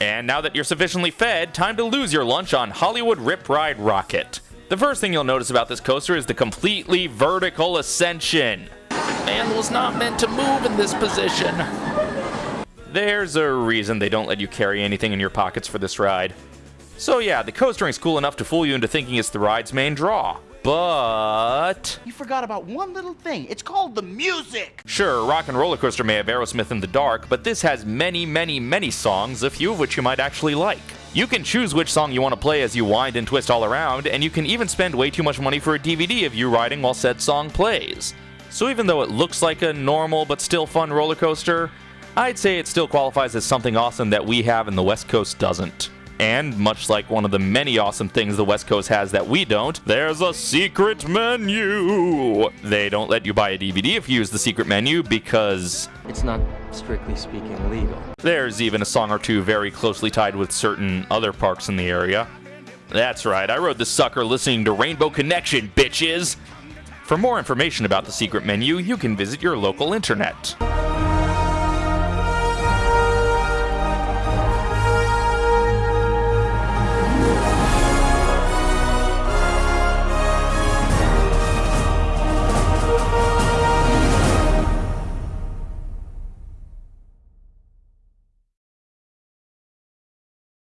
And now that you're sufficiently fed, time to lose your lunch on Hollywood Rip Ride Rockit. The first thing you'll notice about this coaster is the completely vertical ascension. Man was not meant to move in this position. There's a reason they don't let you carry anything in your pockets for this ride. So yeah, the coastering's cool enough to fool you into thinking it's the ride's main draw. But... You forgot about one little thing. It's called the music. Sure, Rock and Roller Coaster may have Aerosmith in the Dark, but this has many, many, many songs, a few of which you might actually like. You can choose which song you want to play as you wind and twist all around, and you can even spend way too much money for a DVD of you riding while said song plays. So even though it looks like a normal but still fun roller coaster, I'd say it still qualifies as something awesome that we have and the West Coast doesn't. And much like one of the many awesome things the West Coast has that we don't, there's a secret menu! They don't let you buy a DVD if you use the secret menu because It's not, strictly speaking, legal. there's even a song or two very closely tied with certain other parks in the area. That's right, I rode the sucker listening to Rainbow Connection, bitches! For more information about the secret menu, you can visit your local internet.